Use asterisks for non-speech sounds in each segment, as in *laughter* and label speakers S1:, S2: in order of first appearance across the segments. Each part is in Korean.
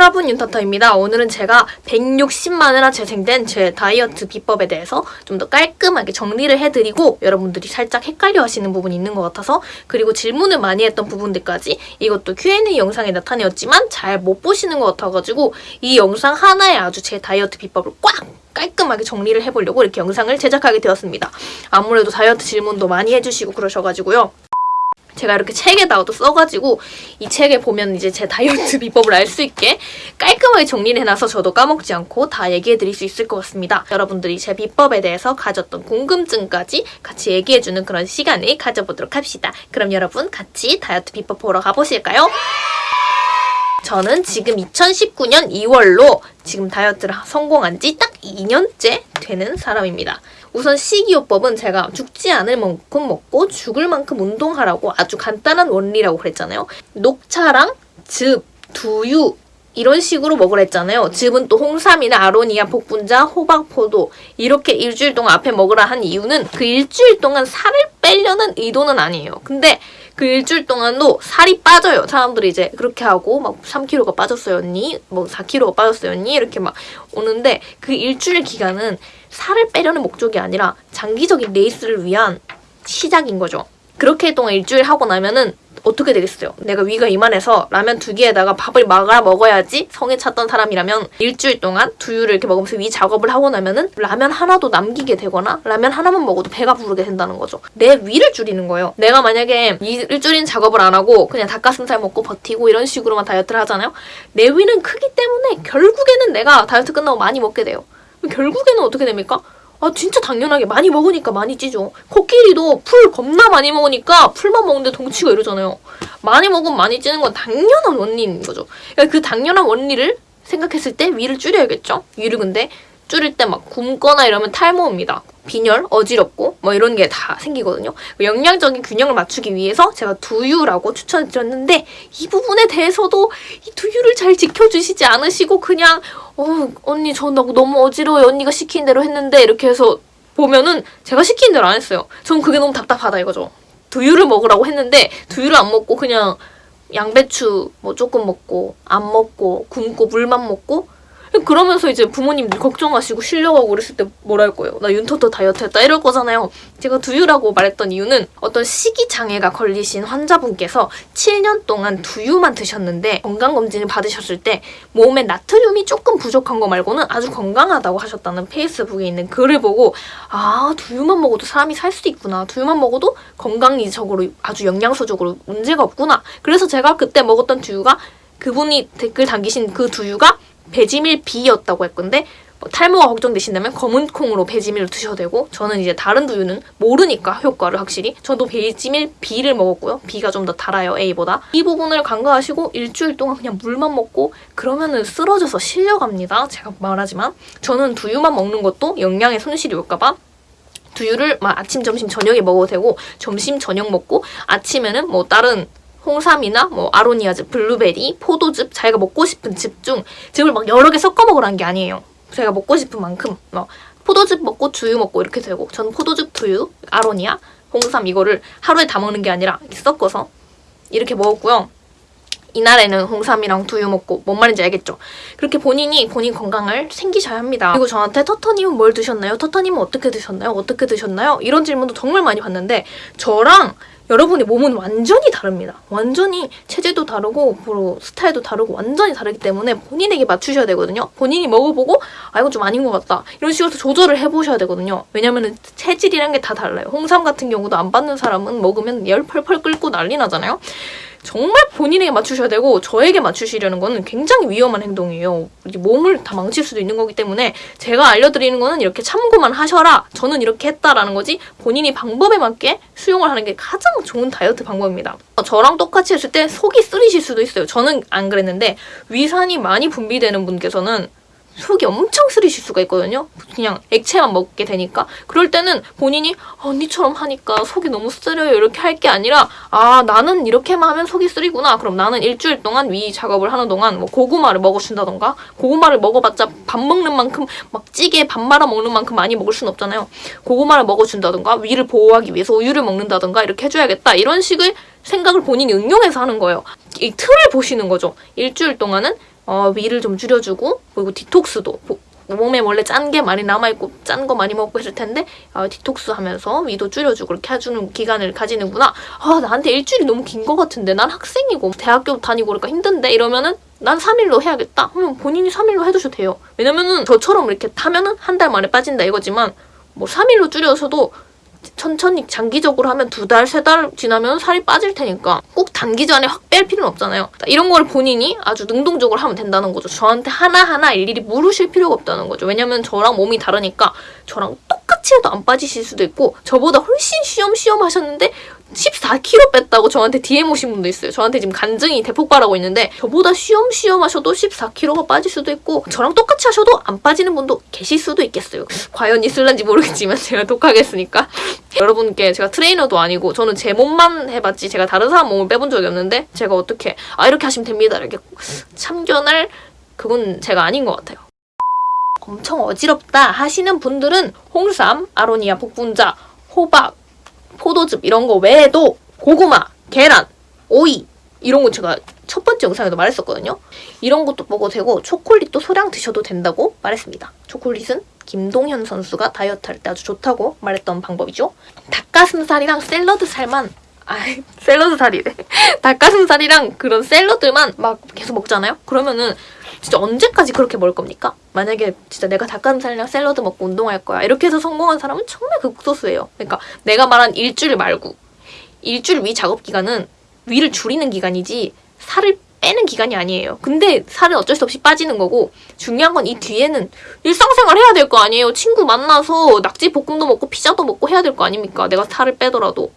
S1: 여러분 윤타타입니다. 오늘은 제가 160만회나 재생된 제 다이어트 비법에 대해서 좀 더 깔끔하게 정리를 해드리고 여러분들이 살짝 헷갈려 하시는 부분이 있는 것 같아서 그리고 질문을 많이 했던 부분들까지 이것도 Q&A 영상에 나타내었지만 잘 못 보시는 것 같아가지고 이 영상 하나에 아주 제 다이어트 비법을 꽉 깔끔하게 정리를 해보려고 이렇게 영상을 제작하게 되었습니다. 아무래도 다이어트 질문도 많이 해주시고 그러셔가지고요. 제가 이렇게 책에다가도 써가지고 이 책에 보면 이제 제 다이어트 *laughs* 비법을 알 수 있게 깔끔하게 정리를 해놔서 저도 까먹지 않고 다 얘기해드릴 수 있을 것 같습니다. 여러분들이 제 비법에 대해서 가졌던 궁금증까지 같이 얘기해주는 그런 시간을 가져보도록 합시다. 그럼 여러분 같이 다이어트 비법 보러 가보실까요? 저는 지금 2019년 2월로 지금 다이어트를 성공한 지 딱 2년째 되는 사람입니다. 우선 식이요법은 제가 죽지 않을 만큼 먹고 죽을 만큼 운동하라고 아주 간단한 원리라고 그랬잖아요. 녹차랑 즙, 두유 이런 식으로 먹으라 했잖아요. 즙은 또 홍삼이나 아로니아, 복분자, 호박, 포도 이렇게 일주일 동안 앞에 먹으라 한 이유는 그 일주일 동안 살을 빼려는 의도는 아니에요. 근데 그 일주일 동안도 살이 빠져요. 사람들이 이제 그렇게 하고 막 3kg가 빠졌어요 언니, 뭐 4kg가 빠졌어요 언니 이렇게 막 오는데 그 일주일 기간은 살을 빼려는 목적이 아니라 장기적인 레이스를 위한 시작인 거죠. 그렇게 동안 일주일 하고 나면은 어떻게 되겠어요? 내가 위가 이만해서 라면 두 개에다가 밥을 말아 먹어야지 성에 찼던 사람이라면 일주일 동안 두유를 이렇게 먹으면서 위 작업을 하고 나면은 라면 하나도 남기게 되거나 라면 하나만 먹어도 배가 부르게 된다는 거죠. 내 위를 줄이는 거예요. 내가 만약에 줄인 작업을 안 하고 그냥 닭가슴살 먹고 버티고 이런 식으로만 다이어트를 하잖아요. 내 위는 크기 때문에 결국에는 내가 다이어트 끝나고 많이 먹게 돼요. 결국에는 어떻게 됩니까? 아 진짜 당연하게 많이 먹으니까 많이 찌죠. 코끼리도 풀 겁나 많이 먹으니까 풀만 먹는데 덩치가 이러잖아요. 많이 먹으면 많이 찌는 건 당연한 원리인 거죠. 그러니까 그 당연한 원리를 생각했을 때 위를 줄여야겠죠. 위를 근데 줄일 때 막 굶거나 이러면 탈모입니다. 빈혈, 어지럽고 뭐 이런 게 다 생기거든요. 영양적인 균형을 맞추기 위해서 제가 두유라고 추천드렸는데 이 부분에 대해서도 이 두유를 잘 지켜주시지 않으시고 그냥 어 언니 저 너무 어지러워요. 언니가 시킨 대로 했는데 이렇게 해서 보면은 제가 시킨 대로 안 했어요. 전 그게 너무 답답하다 이거죠. 두유를 먹으라고 했는데 두유를 안 먹고 그냥 양배추 뭐 조금 먹고 안 먹고 굶고 물만 먹고 그러면서 이제 부모님들 걱정하시고 쉬려고 그랬을 때할 거예요? 나 윤터터 다이어트 했다 이럴 거잖아요. 제가 두유라고 말했던 이유는 어떤 식이장애가 걸리신 환자분께서 7년 동안 두유만 드셨는데 건강검진을 받으셨을 때 몸에 나트륨이 조금 부족한 거 말고는 아주 건강하다고 하셨다는 페이스북에 있는 글을 보고 아 두유만 먹어도 사람이 살 수도 있구나. 두유만 먹어도 건강이적으로 아주 영양소적으로 문제가 없구나. 그래서 제가 그때 먹었던 두유가 그분이 댓글 남기신 그 두유가 배지밀 B였다고 할 건데 뭐 탈모가 걱정되신다면 검은 콩으로 배지밀을 드셔도 되고 저는 이제 다른 두유는 모르니까 효과를 확실히 저도 배지밀 B를 먹었고요. B가 좀 더 달아요, A보다. 이 부분을 간과하시고 일주일 동안 그냥 물만 먹고 그러면은 쓰러져서 실려갑니다. 제가 말하지만 저는 두유만 먹는 것도 영양에 손실이 올까봐 두유를 막 아침, 점심, 저녁에 먹어도 되고 점심, 저녁 먹고 아침에는 뭐 다른 홍삼이나 뭐 아로니아즙, 블루베리, 포도즙 자기가 먹고 싶은 즙 중 즙을 막 여러 개 섞어 먹으라는 게 아니에요. 제가 먹고 싶은 만큼 뭐 포도즙 먹고 두유 먹고 이렇게 되고 저는 포도즙, 두유, 아로니아, 홍삼 이거를 하루에 다 먹는 게 아니라 이렇게 섞어서 이렇게 먹었고요. 이날에는 홍삼이랑 두유 먹고 뭔 말인지 알겠죠? 그렇게 본인이 본인 건강을 챙기셔야 합니다. 그리고 저한테 터터님은 뭘 드셨나요? 터터님은 어떻게 드셨나요? 어떻게 드셨나요? 이런 질문도 정말 많이 받는데 저랑 여러분의 몸은 완전히 다릅니다. 완전히 체질도 다르고 뭐 스타일도 다르고 완전히 다르기 때문에 본인에게 맞추셔야 되거든요. 본인이 먹어보고 아 이건 좀 아닌 것 같다. 이런 식으로 조절을 해보셔야 되거든요. 왜냐면 체질이란 게 다 달라요. 홍삼 같은 경우도 안 받는 사람은 먹으면 열 펄펄 끓고 난리 나잖아요. 정말 본인에게 맞추셔야 되고 저에게 맞추시려는 거는 굉장히 위험한 행동이에요. 몸을 다 망칠 수도 있는 거기 때문에 제가 알려드리는 거는 이렇게 참고만 하셔라. 저는 이렇게 했다라는 거지 본인이 방법에 맞게 수용을 하는 게 가장 좋은 다이어트 방법입니다. 저랑 똑같이 했을 때 속이 쓰리실 수도 있어요. 저는 안 그랬는데 위산이 많이 분비되는 분께서는 속이 엄청 쓰리실 수가 있거든요. 그냥 액체만 먹게 되니까. 그럴 때는 본인이 언니처럼 하니까 속이 너무 쓰려요 이렇게 할 게 아니라 아 나는 이렇게만 하면 속이 쓰리구나. 그럼 나는 일주일 동안 위 작업을 하는 동안 뭐 고구마를 먹어준다던가 고구마를 먹어봤자 밥 먹는 만큼 막 찌개 밥 말아 먹는 만큼 많이 먹을 순 없잖아요. 고구마를 먹어준다던가 위를 보호하기 위해서 우유를 먹는다던가 이렇게 해줘야겠다. 이런 식의 생각을 본인이 응용해서 하는 거예요. 이 틀을 보시는 거죠. 일주일 동안은 어, 위를 좀 줄여주고 그리고 디톡스도 보- 몸에 원래 짠 게 많이 남아있고 짠 거 많이 먹고 했을 텐데 어, 디톡스 하면서 위도 줄여주고 그렇게 해주는 기간을 가지는구나. 아 나한테 일주일이 너무 긴거 같은데 난 학생이고 대학교 다니고 그러니까 힘든데 이러면은 난 3일로 해야겠다. 하면 본인이 3일로 해주셔도 돼요. 왜냐면은 저처럼 이렇게 타면은 한 달 만에 빠진다 이거지만 뭐 3일로 줄여서도 천천히 장기적으로 하면 두 달, 세 달 지나면 살이 빠질 테니까 꼭 단기전에 확 뺄 필요는 없잖아요. 이런 걸 본인이 아주 능동적으로 하면 된다는 거죠. 저한테 하나하나 일일이 물으실 필요가 없다는 거죠. 왜냐면 저랑 몸이 다르니까 저랑 똑같이 해도 안 빠지실 수도 있고 저보다 훨씬 쉬엄쉬엄 하셨는데 14kg 뺐다고 저한테 DM 오신 분도 있어요. 저한테 지금 간증이 대폭발하고 있는데 저보다 쉬엄쉬엄 하셔도 14kg가 빠질 수도 있고 저랑 똑같이 하셔도 안 빠지는 분도 계실 수도 있겠어요. 과연 있을런지 모르겠지만 *laughs* 제가 독하겠으니까 *laughs* 여러분께 제가 트레이너도 아니고 저는 제 몸만 해봤지 제가 다른 사람 몸을 빼본 적이 없는데 제가 어떻게 아 이렇게 하시면 됩니다 이렇게 참견할 그건 제가 아닌 것 같아요. 엄청 어지럽다 하시는 분들은 홍삼, 아로니아 복분자, 호박, 포도즙 이런 거 외에도 고구마, 계란, 오이 이런 거 제가 첫 번째 영상에도 말했었거든요. 이런 것도 먹어도 되고 초콜릿도 소량 드셔도 된다고 말했습니다. 초콜릿은 김동현 선수가 다이어트 할 때 아주 좋다고 말했던 방법이죠. 닭가슴살이랑 샐러드 살만 아 샐러드 살이래. *laughs* 닭가슴살이랑 그런 샐러드만 막 계속 먹잖아요. 그러면은 진짜 언제까지 그렇게 먹을 겁니까? 만약에 진짜 내가 닭가슴살이랑 샐러드 먹고 운동할 거야. 이렇게 해서 성공한 사람은 정말 극소수예요. 그러니까 내가 말한 일주일 말고 일주일 위 작업 기간은 위를 줄이는 기간이지 살을 빼는 기간이 아니에요. 근데 살은 어쩔 수 없이 빠지는 거고 중요한 건 이 뒤에는 일상생활 해야 될 거 아니에요. 친구 만나서 낙지 볶음도 먹고 피자도 먹고 해야 될 거 아닙니까? 내가 살을 빼더라도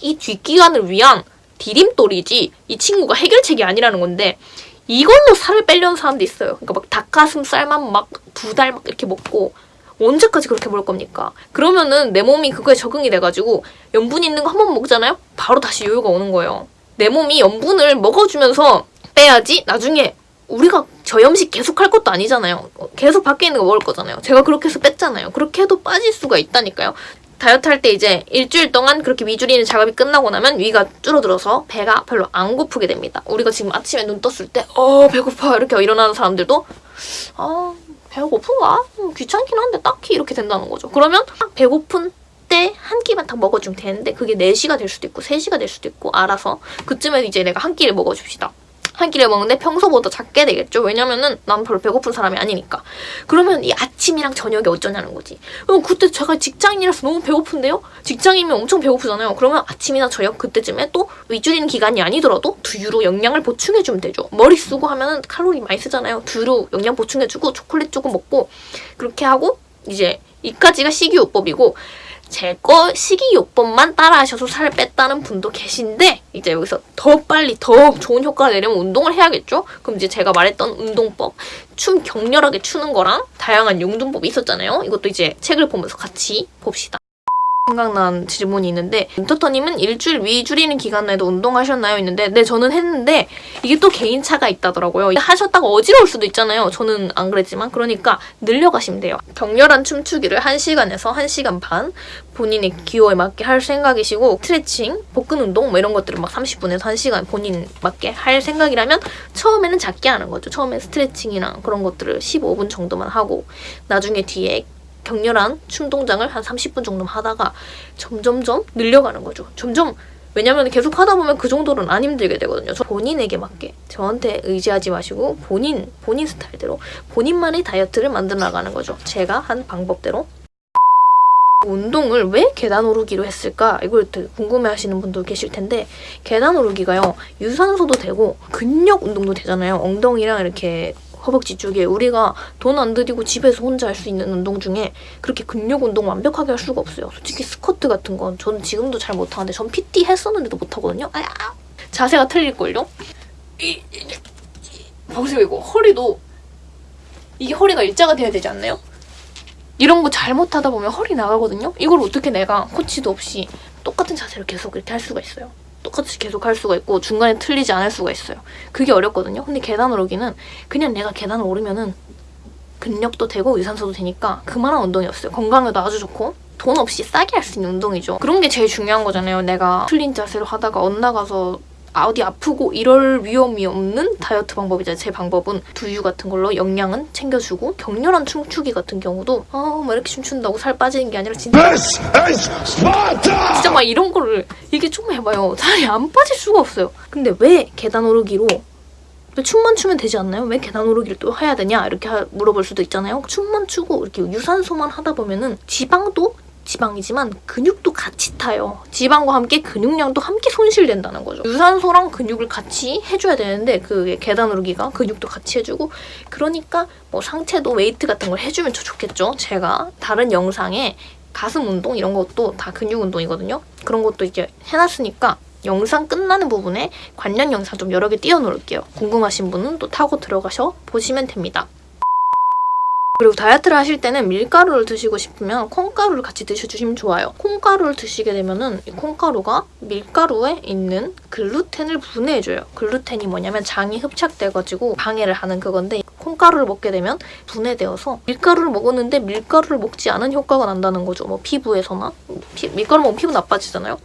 S1: 이 뒷기간을 위한 디딤돌이지 이 친구가 해결책이 아니라는 건데 이걸로 살을 빼려는 사람도 있어요. 그러니까 막 닭가슴살만 막 두 달 막 이렇게 먹고 언제까지 그렇게 먹을 겁니까? 그러면은 내 몸이 그거에 적응이 돼가지고 염분 있는 거 한 번 먹잖아요? 바로 다시 요요가 오는 거예요. 내 몸이 염분을 먹어주면서 빼야지 나중에 우리가 저염식 계속 할 것도 아니잖아요. 어, 계속 밖에 있는 거 먹을 거잖아요. 제가 그렇게 해서 뺐잖아요. 그렇게 해도 빠질 수가 있다니까요. 다이어트 할 때 이제 일주일 동안 그렇게 위 줄이는 작업이 끝나고 나면 위가 줄어들어서 배가 별로 안 고프게 됩니다. 우리가 지금 아침에 눈 떴을 때 어 배고파 이렇게 일어나는 사람들도 아 배가 고픈가? 음, 귀찮긴 한데 딱히 이렇게 된다는 거죠. 그러면 딱 배고픈 때 한 끼만 딱 먹어주면 되는데 그게 4시가 될 수도 있고 3시가 될 수도 있고 알아서 그쯤에 이제 내가 한 끼를 먹어줍시다. 한 끼를 먹는데 평소보다 작게 되겠죠. 왜냐면은 난 별로 배고픈 사람이 아니니까. 그러면 이 아침이랑 저녁이 어쩌냐는 거지. 그럼 그때 제가 직장인이라서 너무 배고픈데요? 직장이면 엄청 배고프잖아요. 그러면 아침이나 저녁 그때쯤에 또 위줄이는 기간이 아니더라도 두유로 영양을 보충해주면 되죠. 머리 쓰고 하면은 칼로리 많이 쓰잖아요. 두유로 영양 보충해주고 초콜릿 조금 먹고 그렇게 하고 이제 이까지가 식이요법이고 제거 식이요법만 따라하셔서 살을 뺐다는 분도 계신데 이제 여기서 더 빨리 더 좋은 효과가 내려면 운동을 해야겠죠? 그럼 이제 제가 말했던 운동법 춤 격렬하게 추는 거랑 다양한 용둔법이 있었잖아요. 이것도 이제 책을 보면서 같이 봅시다. 생각난 질문이 있는데 인터터님은 일주일 위 줄이는 기간 내도 운동하셨나요? 있는데 네 저는 했는데 이게 또 개인차가 있다더라고요. 하셨다가 어지러울 수도 있잖아요. 저는 안 그랬지만 그러니까 늘려가시면 돼요. 격렬한 춤추기를 1시간에서 1시간 반 본인의 기호에 맞게 할 생각이시고 스트레칭, 복근 운동 뭐 이런 것들을 막 30분에서 1시간 본인 맞게 할 생각이라면 처음에는 작게 하는 거죠. 처음에 스트레칭이나 그런 것들을 15분 정도만 하고 나중에 뒤에 격렬한 춤 동작을 한 30분 정도 하다가 점점점 늘려가는 거죠. 점점 왜냐면 계속 하다 보면 그 정도는 안 힘들게 되거든요. 저 본인에게 맞게 저한테 의지하지 마시고 본인 본인 스타일대로 본인만의 다이어트를 만들어 나가는 거죠. 제가 한 방법대로 운동을 왜 계단 오르기로 했을까? 이걸 궁금해하시는 분도 계실 텐데 계단 오르기가요 유산소도 되고 근력 운동도 되잖아요. 엉덩이랑 이렇게 허벅지 쪽에 우리가 돈 안 들이고 집에서 혼자 할 수 있는 운동 중에 그렇게 근력 운동 완벽하게 할 수가 없어요. 솔직히 스쿼트 같은 건 저는 지금도 잘 못하는데 전 PT 했었는데도 못하거든요. 아야 자세가 틀릴걸요? 보세요 이거 허리도 이게 허리가 일자가 돼야 되지 않나요? 이런 거 잘못하다 보면 허리 나가거든요. 이걸 어떻게 내가 코치도 없이 똑같은 자세를 계속 이렇게 할 수가 있어요. 똑같이 계속 할 수가 있고 중간에 틀리지 않을 수가 있어요. 그게 어렵거든요. 근데 계단 오르기는 그냥 내가 계단을 오르면은 근력도 되고 유산소도 되니까 그만한 운동이었어요. 건강에도 아주 좋고 돈 없이 싸게 할 수 있는 운동이죠. 그런 게 제일 중요한 거잖아요. 내가 틀린 자세로 하다가 엇나가서 아, 어디 아프고 이럴 위험이 없는 다이어트 방법이잖아요. 제 방법은 두유 같은 걸로 영양은 챙겨주고 격렬한 춤추기 같은 경우도 아막 이렇게 춤춘다고 살 빠지는 게 아니라 진짜! 진짜 막 이런 거를 이게 좀 해봐요. 살이 안 빠질 수가 없어요. 근데 왜 계단 오르기로 왜 춤만 추면 되지 않나요? 왜 계단 오르기를 또 해야 되냐? 이렇게 하- 물어볼 수도 있잖아요. 춤만 추고 이렇게 유산소만 하다 보면은 지방도 지방이지만 근육도 같이 타요. 지방과 함께 근육량도 함께 손실된다는 거죠. 유산소랑 근육을 같이 해줘야 되는데 그 계단 오르기가 근육도 같이 해주고 그러니까 뭐 상체도 웨이트 같은 걸 해주면 더 좋겠죠. 제가 다른 영상에 가슴 운동 이런 것도 다 근육 운동이거든요. 그런 것도 이제 해놨으니까 영상 끝나는 부분에 관련 영상 좀 여러 개 띄워놓을게요. 궁금하신 분은 또 타고 들어가셔 보시면 됩니다. 그리고 다이어트를 하실 때는 밀가루를 드시고 싶으면 콩가루를 같이 드셔주시면 좋아요. 콩가루를 드시게 되면은 이 콩가루가 밀가루에 있는 글루텐을 분해해줘요. 글루텐이 뭐냐면 장이 흡착돼가지고 방해를 하는 그건데 콩가루를 먹게 되면 분해되어서 밀가루를 먹었는데 밀가루를 먹지 않은 효과가 난다는 거죠. 뭐 피부에서나 피- 밀가루 먹으면 피부 나빠지잖아요.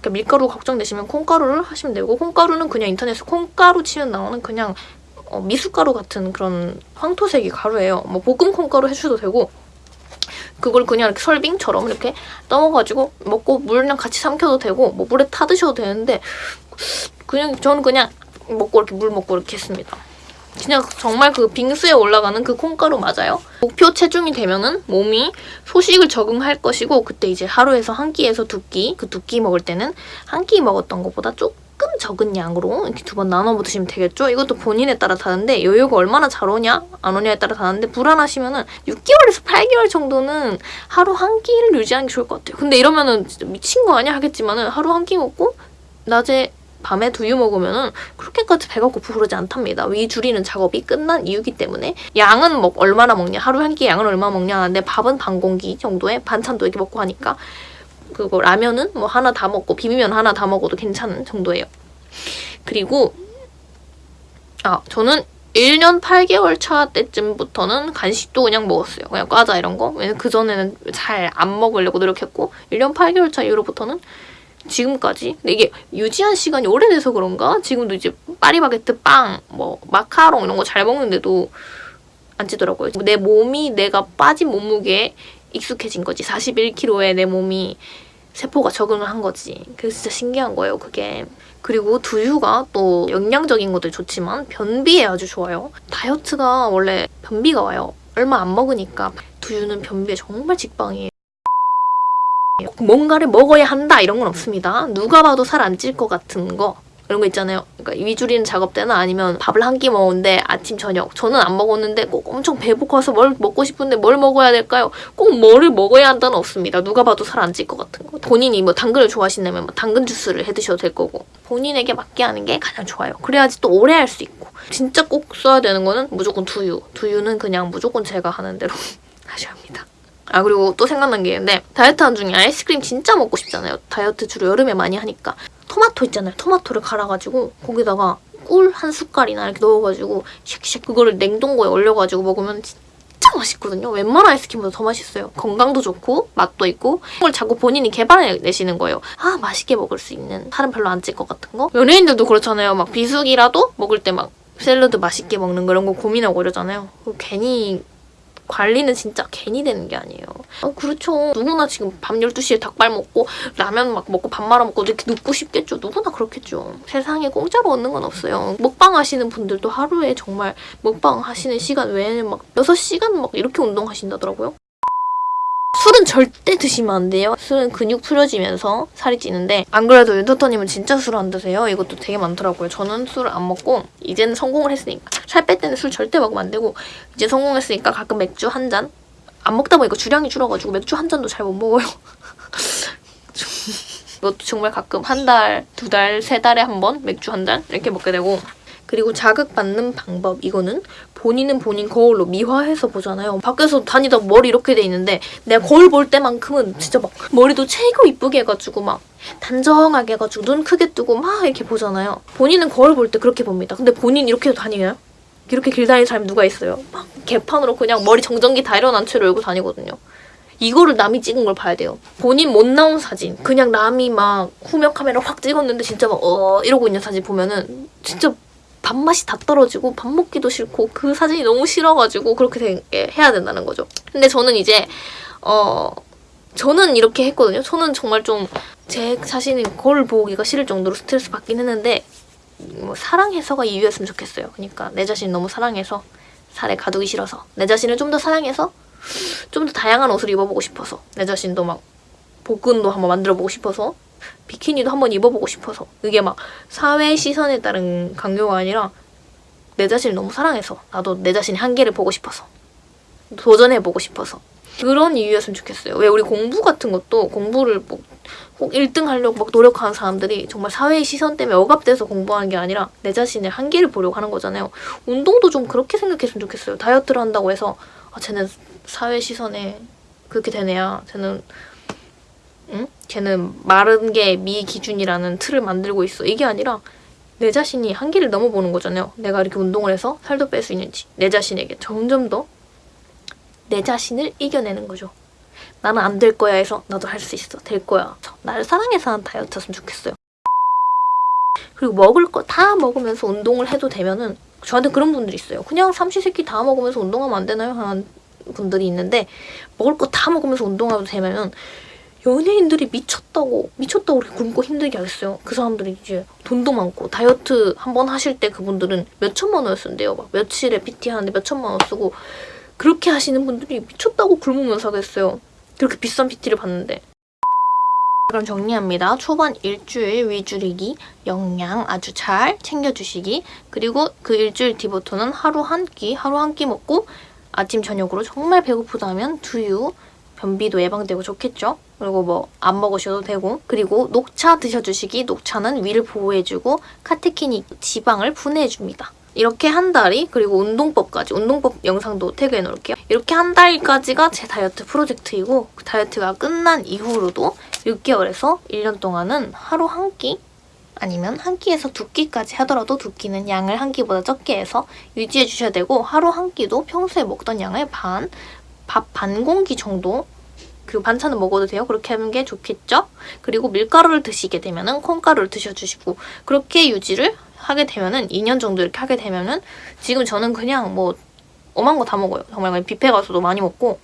S1: 그러니까 밀가루 걱정되시면 콩가루를 하시면 되고 콩가루는 그냥 인터넷에 콩가루 치면 나오는 그냥 어, 미숫가루 같은 그런 황토색이 가루예요. 뭐 볶음 콩가루 해주셔도 되고 그걸 그냥 이렇게 설빙처럼 이렇게 떠먹어가지고 먹고 물이랑 같이 삼켜도 되고 뭐 물에 타 드셔도 되는데 그냥 저는 그냥 먹고 이렇게 물 먹고 이렇게 했습니다. 그냥 정말 그 빙수에 올라가는 그 콩가루 맞아요. 목표 체중이 되면은 몸이 소식을 적응할 것이고 그때 이제 하루에서 한 끼에서 두 끼, 그 두 끼 먹을 때는 한 끼 먹었던 것보다 조금 적은 양으로 이렇게 두 번 나눠 드시면 되겠죠. 이것도 본인에 따라 다른데 요요가 얼마나 잘 오냐 안 오냐에 따라 다른데 불안하시면 은 6개월에서 8개월 정도는 하루 한 끼를 유지하는 게 좋을 것 같아요. 근데 이러면 은 진짜 미친 거 아니야 하겠지만 은 하루 한 끼 먹고 낮에 밤에 두유 먹으면 은 그렇게까지 배가 고프고 그러지 않답니다. 위 줄이는 작업이 끝난 이유기 때문에 양은 뭐 얼마나 먹냐 하루 한 끼 양은 얼마 먹냐 하는데 밥은 반 공기 정도에 반찬도 이렇게 먹고 하니까 그거 라면은 뭐 하나 다 먹고 비비면 하나 다 먹어도 괜찮은 정도예요. 그리고 아 저는 1년 8개월 차 때쯤부터는 간식도 그냥 먹었어요. 그냥 과자 이런 거. 왜냐면 그전에는 잘 안 먹으려고 노력했고 1년 8개월 차 이후로부터는 지금까지 근데 이게 유지한 시간이 오래돼서 그런가 지금도 이제 파리바게트 빵, 뭐 마카롱 이런 거 잘 먹는데도 안 찌더라고요. 내 몸이 내가 빠진 몸무게에 익숙해진 거지. 41kg에 내 몸이 세포가 적응을 한 거지. 그래서 진짜 신기한 거예요, 그게. 그리고 두유가 또 영양적인 것도 좋지만 변비에 아주 좋아요. 다이어트가 원래 변비가 와요. 얼마 안 먹으니까 두유는 변비에 정말 직방이에요. 뭔가를 먹어야 한다 이런 건 없습니다. 누가 봐도 살 안 찔 것 같은 거 이런 거 있잖아요. 그러니까 위 줄이는 작업 때나 아니면 밥을 한 끼 먹었는데 아침 저녁 저는 안 먹었는데 꼭 엄청 배고파서 뭘 먹고 싶은데 뭘 먹어야 될까요? 꼭 뭐를 먹어야 한다는 없습니다. 누가 봐도 살 안 찔 것 같은 거. 본인이 뭐 당근을 좋아하신다면 뭐 당근 주스를 해 드셔도 될 거고 본인에게 맞게 하는 게 가장 좋아요. 그래야지 또 오래 할 수 있고 진짜 꼭 써야 되는 거는 무조건 두유. 두유는 그냥 무조건 제가 하는 대로 *laughs* 하셔야 합니다. 아 그리고 또 생각난 게 있는데 다이어트 한 중에 아이스크림 진짜 먹고 싶잖아요. 다이어트 주로 여름에 많이 하니까 토마토 있잖아요. 토마토를 갈아가지고 거기다가 꿀 한 숟갈이나 이렇게 넣어가지고 쉑쉑 그거를 냉동고에 얼려가지고 먹으면 진짜 맛있거든요. 웬만한 아이스크림보다 더 맛있어요. 건강도 좋고 맛도 있고 그걸 자꾸 본인이 개발해내시는 거예요. 아 맛있게 먹을 수 있는 살은 별로 안 찔 것 같은 거. 연예인들도 그렇잖아요. 막 비수기라도 먹을 때 막 샐러드 맛있게 먹는 그런 거 고민하고 이러잖아요. 괜히 관리는 진짜 괜히 되는 게 아니에요. 어, 그렇죠. 누구나 지금 밤 12시에 닭발 먹고 라면 막 먹고 밥 말아 먹고 이렇게 눕고 싶겠죠. 누구나 그렇겠죠. 세상에 공짜로 얻는 건 없어요. 먹방 하시는 분들도 하루에 정말 먹방 하시는 시간 외에는 막 6시간 막 이렇게 운동하신다더라고요. 술은 절대 드시면 안 돼요. 술은 근육 풀어지면서 살이 찌는데 안 그래도 윤터터님은 진짜 술 안 드세요? 이것도 되게 많더라고요. 저는 술을 안 먹고 이제는 성공을 했으니까 살 뺄 때는 술 절대 먹으면 안 되고 이제 성공했으니까 가끔 맥주 한 잔. 안 먹다 보니까 주량이 줄어가지고 맥주 한 잔도 잘 못 먹어요. 이것도 *laughs* 정말 가끔 한 달, 두 달, 세 달에 한 번 맥주 한 잔 이렇게 먹게 되고 그리고 자극받는 방법 이거는 본인은 본인 거울로 미화해서 보잖아요. 밖에서 다니다 머리 이렇게 돼 있는데 내가 거울 볼 때만큼은 진짜 막 머리도 최고 이쁘게 해가지고 막 단정하게 해가지고 눈 크게 뜨고 막 이렇게 보잖아요. 본인은 거울 볼 때 그렇게 봅니다. 근데 본인 이렇게 다니나요? 이렇게 길 다니는 사람이 누가 있어요? 막 개판으로 그냥 머리 정전기 다 일어난 채로 열고 다니거든요. 이거를 남이 찍은 걸 봐야 돼요. 본인 못 나온 사진, 그냥 남이 막 후면 카메라 확 찍었는데 진짜 막 어 이러고 있는 사진 보면은 진짜 밥맛이 다 떨어지고 밥 먹기도 싫고 그 사진이 너무 싫어가지고 그렇게 되게 해야 된다는 거죠. 근데 저는 이제 어 저는 이렇게 했거든요. 저는 정말 좀 제 자신이 거울 보기가 싫을 정도로 스트레스 받긴 했는데 뭐 사랑해서가 이유였으면 좋겠어요. 그러니까 내 자신 너무 사랑해서 살에 가두기 싫어서 내 자신을 좀 더 사랑해서 좀 더 다양한 옷을 입어보고 싶어서 내 자신도 막 복근도 한번 만들어보고 싶어서 비키니도 한번 입어보고 싶어서 이게 막 사회 시선에 따른 강요가 아니라 내 자신을 너무 사랑해서 나도 내 자신의 한계를 보고 싶어서 도전해보고 싶어서 그런 이유였으면 좋겠어요. 왜 우리 공부 같은 것도 공부를 뭐 꼭 1등 하려고 막 노력하는 사람들이 정말 사회의 시선 때문에 억압돼서 공부하는 게 아니라 내 자신의 한계를 보려고 하는 거잖아요. 운동도 좀 그렇게 생각했으면 좋겠어요. 다이어트를 한다고 해서 아 쟤는 사회 시선에 그렇게 되네야. 쟤는 응? 쟤는 마른 게 미 기준이라는 틀을 만들고 있어. 이게 아니라 내 자신이 한계를 넘어보는 거잖아요. 내가 이렇게 운동을 해서 살도 뺄 수 있는지 내 자신에게 점점 더 내 자신을 이겨내는 거죠. 나는 안 될 거야 해서 나도 할 수 있어. 될 거야. 나를 사랑해서 하는 다이어트였으면 좋겠어요. 그리고 먹을 거 다 먹으면서 운동을 해도 되면은 저한테 그런 분들이 있어요. 그냥 삼시세끼 다 먹으면서 운동하면 안 되나요? 하는 분들이 있는데 먹을 거 다 먹으면서 운동하도 되면은 연예인들이 미쳤다고 미쳤다고 그렇게 굶고 힘들게 하겠어요. 그 사람들이 이제 돈도 많고 다이어트 한 번 하실 때 그분들은 몇 천만 원 쓴대요. 막 며칠에 PT 하는데 몇 천만 원 쓰고 그렇게 하시는 분들이 미쳤다고 굶으면서 하겠어요. 그렇게 비싼 PT를 받는데. 그럼 정리합니다. 초반 일주일 위줄이기, 영양 아주 잘 챙겨주시기, 그리고 그 일주일 뒤부터는 하루 한 끼, 하루 한 끼 먹고 아침 저녁으로 정말 배고프다면 두유, 변비도 예방되고 좋겠죠? 그리고 뭐 안 먹으셔도 되고 그리고 녹차 드셔주시기 녹차는 위를 보호해주고 카테킨이 지방을 분해해줍니다. 이렇게 한 달이 그리고 운동법까지 운동법 영상도 태그해 놓을게요. 이렇게 한 달까지가 제 다이어트 프로젝트이고 그 다이어트가 끝난 이후로도 6개월에서 1년 동안은 하루 한 끼 아니면 한 끼에서 두 끼까지 하더라도 두 끼는 양을 한 끼보다 적게 해서 유지해 주셔야 되고 하루 한 끼도 평소에 먹던 양의 반, 밥 반 공기 정도 그리고 반찬은 먹어도 돼요. 그렇게 하는 게 좋겠죠? 그리고 밀가루를 드시게 되면 은 콩가루를 드셔주시고 그렇게 유지를 하게 되면 은 2년 정도 이렇게 하게 되면 은 지금 저는 그냥 뭐 오만 거다 먹어요. 정말 그냥 뷔페 가서도 많이 먹고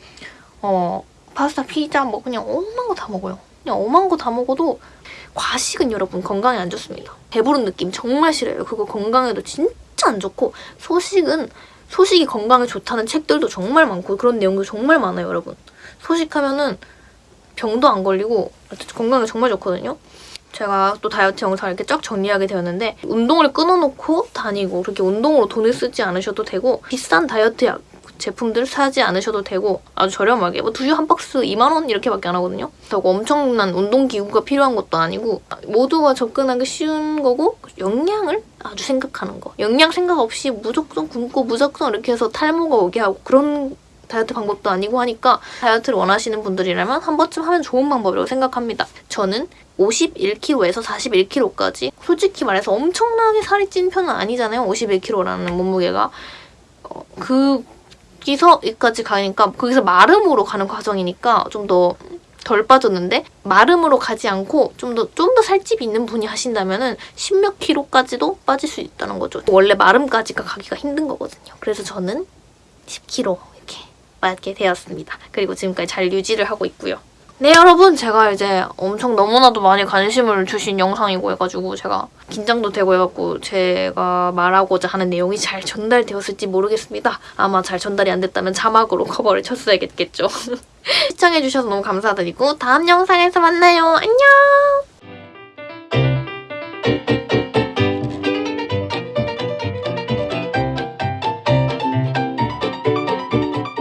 S1: 어 파스타, 피자 뭐 그냥 오만 거다 먹어요. 그냥 오만 거다 먹어도 과식은 여러분 건강에 안 좋습니다. 배부른 느낌 정말 싫어요. 그거 건강에도 진짜 안 좋고 소식은 소식이 건강에 좋다는 책들도 정말 많고 그런 내용도 정말 많아요, 여러분. 소식하면은 병도 안 걸리고 건강에 정말 좋거든요. 제가 또 다이어트 영상을 이렇게 쫙 정리하게 되었는데 운동을 끊어놓고 다니고 그렇게 운동으로 돈을 쓰지 않으셔도 되고 비싼 다이어트 약 제품들 사지 않으셔도 되고 아주 저렴하게 뭐 두유 한 박스 2만 원 이렇게밖에 안 하거든요. 그렇다고 엄청난 운동 기구가 필요한 것도 아니고 모두가 접근하기 쉬운 거고 영양을 아주 생각하는 거. 영양 생각 없이 무조건 굶고 무조건 이렇게 해서 탈모가 오게 하고 그런 다이어트 방법도 아니고 하니까 다이어트를 원하시는 분들이라면 한 번쯤 하면 좋은 방법이라고 생각합니다. 저는 51kg에서 41kg까지 솔직히 말해서 엄청나게 살이 찐 편은 아니잖아요. 51kg라는 몸무게가. 어, 그 거기서까지 가니까 거기서 마름으로 가는 과정이니까 좀더 덜 빠졌는데 마름으로 가지 않고 좀 더 좀 더 살집이 있는 분이 하신다면 은 십몇 킬로까지도 빠질 수 있다는 거죠. 원래 마름까지가 가기가 힘든 거거든요. 그래서 저는 10kg 빠게 되었습니다. 그리고 지금까지 잘 유지를 하고 있고요. 네 여러분 제가 이제 엄청 너무나도 많이 관심을 주신 영상이고 해가지고 제가 긴장도 되고 해갖고 제가 말하고자 하는 내용이 잘 전달되었을지 모르겠습니다. 아마 잘 전달이 안 됐다면 자막으로 커버를 쳤어야겠죠. *laughs* 시청해주셔서 너무 감사드리고 다음 영상에서 만나요. 안녕!